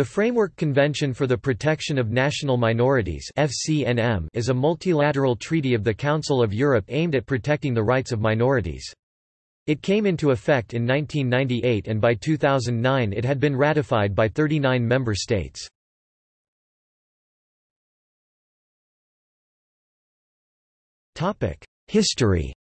The Framework Convention for the Protection of National Minorities FCNM is a multilateral treaty of the Council of Europe aimed at protecting the rights of minorities. It came into effect in 1998 and by 2009 it had been ratified by 39 member states. History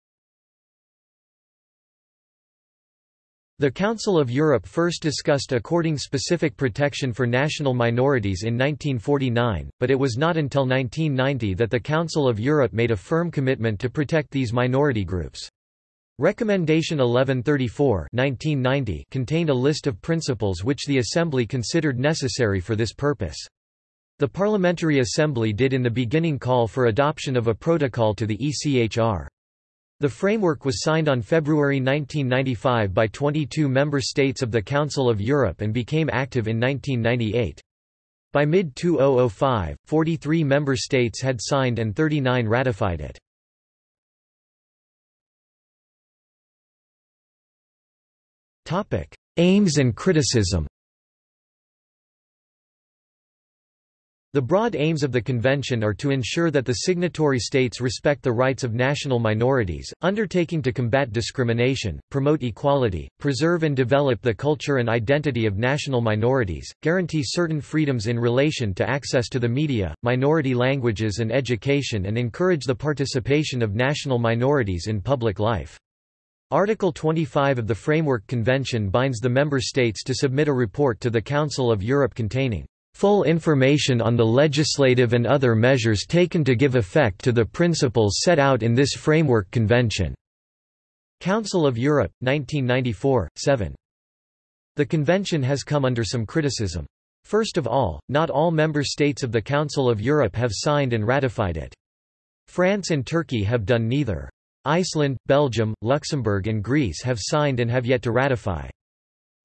The Council of Europe first discussed according specific protection for national minorities in 1949, but it was not until 1990 that the Council of Europe made a firm commitment to protect these minority groups. Recommendation 1134 1990 contained a list of principles which the Assembly considered necessary for this purpose. The Parliamentary Assembly did in the beginning call for adoption of a protocol to the ECHR. The framework was signed on February 1995 by 22 member states of the Council of Europe and became active in 1998. By mid-2005, 43 member states had signed and 39 ratified it. Aims and criticism The broad aims of the convention are to ensure that the signatory states respect the rights of national minorities, undertaking to combat discrimination, promote equality, preserve and develop the culture and identity of national minorities, guarantee certain freedoms in relation to access to the media, minority languages and education and encourage the participation of national minorities in public life. Article 25 of the Framework Convention binds the member states to submit a report to the Council of Europe containing Full information on the legislative and other measures taken to give effect to the principles set out in this Framework Convention. Council of Europe, 1994, 7. The convention has come under some criticism. First of all, not all member states of the Council of Europe have signed and ratified it. France and Turkey have done neither. Iceland, Belgium, Luxembourg and Greece have signed and have yet to ratify.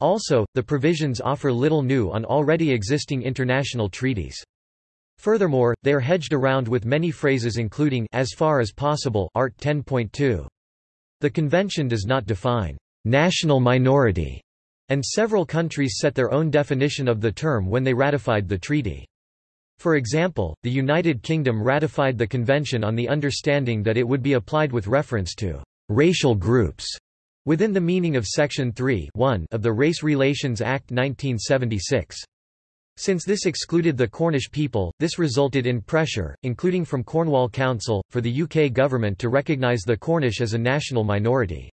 Also, the provisions offer little new on already existing international treaties. Furthermore, they are hedged around with many phrases including as far as possible Art 10.2. The convention does not define national minority, and several countries set their own definition of the term when they ratified the treaty. For example, the United Kingdom ratified the convention on the understanding that it would be applied with reference to racial groups Within the meaning of Section 3 of the Race Relations Act 1976. Since this excluded the Cornish people, this resulted in pressure, including from Cornwall Council, for the UK government to recognise the Cornish as a national minority.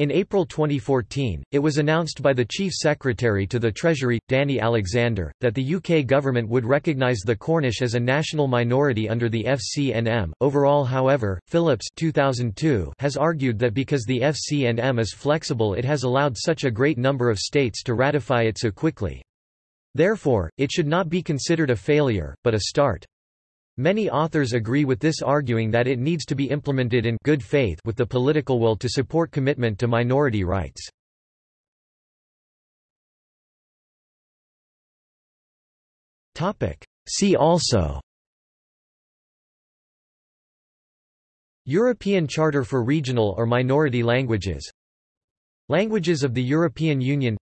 In April 2014, it was announced by the Chief Secretary to the Treasury, Danny Alexander, that the UK government would recognise the Cornish as a national minority under the FCNM. Overall, however, Phillips 2002 has argued that because the FCNM is flexible, it has allowed such a great number of states to ratify it so quickly. Therefore, it should not be considered a failure, but a start. Many authors agree with this arguing that it needs to be implemented in good faith with the political will to support commitment to minority rights. See also European Charter for Regional or Minority Languages Languages of the European Union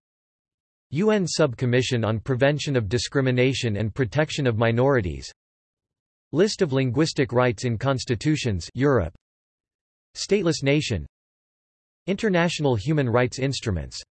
UN Subcommission on Prevention of Discrimination and Protection of Minorities List of linguistic rights in constitutions Europe. Stateless nation. International human rights instruments